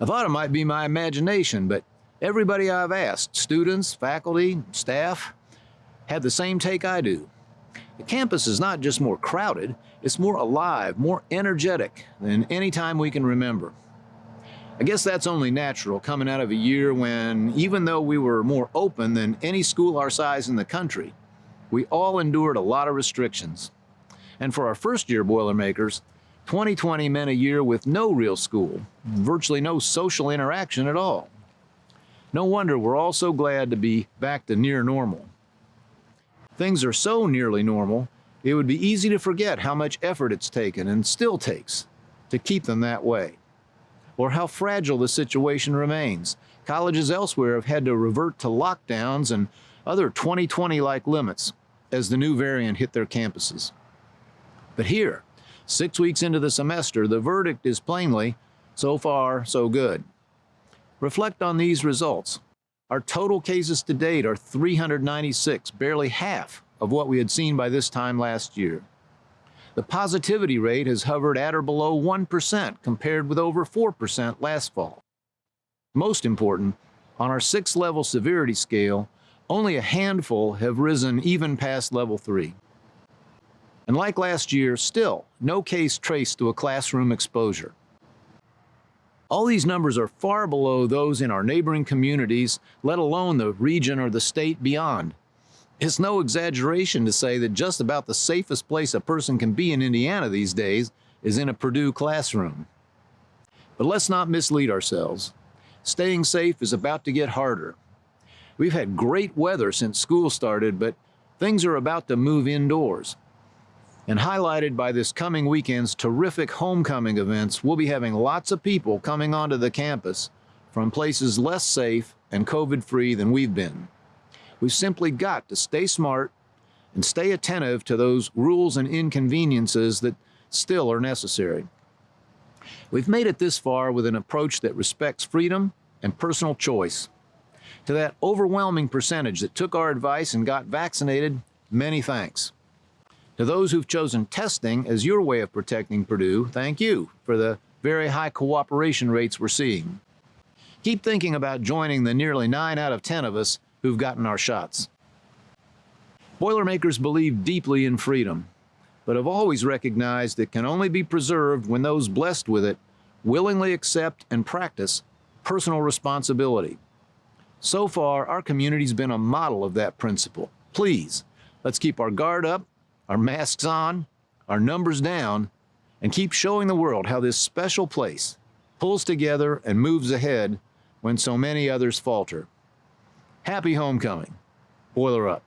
I thought it might be my imagination, but everybody I've asked, students, faculty, staff, had the same take I do. The campus is not just more crowded, it's more alive, more energetic than any time we can remember. I guess that's only natural coming out of a year when, even though we were more open than any school our size in the country, we all endured a lot of restrictions. And for our first year Boilermakers, 2020 meant a year with no real school, virtually no social interaction at all. No wonder we're all so glad to be back to near normal. Things are so nearly normal, it would be easy to forget how much effort it's taken and still takes to keep them that way or how fragile the situation remains. Colleges elsewhere have had to revert to lockdowns and other 2020-like limits as the new variant hit their campuses. But here, six weeks into the semester, the verdict is plainly, so far, so good. Reflect on these results. Our total cases to date are 396, barely half of what we had seen by this time last year. The positivity rate has hovered at or below 1% compared with over 4% last fall. Most important, on our six level severity scale, only a handful have risen even past level 3. And like last year, still no case traced to a classroom exposure. All these numbers are far below those in our neighboring communities, let alone the region or the state beyond. It's no exaggeration to say that just about the safest place a person can be in Indiana these days is in a Purdue classroom. But let's not mislead ourselves. Staying safe is about to get harder. We've had great weather since school started, but things are about to move indoors. And highlighted by this coming weekend's terrific homecoming events, we'll be having lots of people coming onto the campus from places less safe and COVID-free than we've been. We've simply got to stay smart and stay attentive to those rules and inconveniences that still are necessary. We've made it this far with an approach that respects freedom and personal choice. To that overwhelming percentage that took our advice and got vaccinated, many thanks. To those who've chosen testing as your way of protecting Purdue, thank you for the very high cooperation rates we're seeing. Keep thinking about joining the nearly 9 out of 10 of us who've gotten our shots. Boilermakers believe deeply in freedom, but have always recognized it can only be preserved when those blessed with it willingly accept and practice personal responsibility. So far, our community's been a model of that principle. Please, let's keep our guard up, our masks on, our numbers down, and keep showing the world how this special place pulls together and moves ahead when so many others falter. Happy homecoming. Boiler up.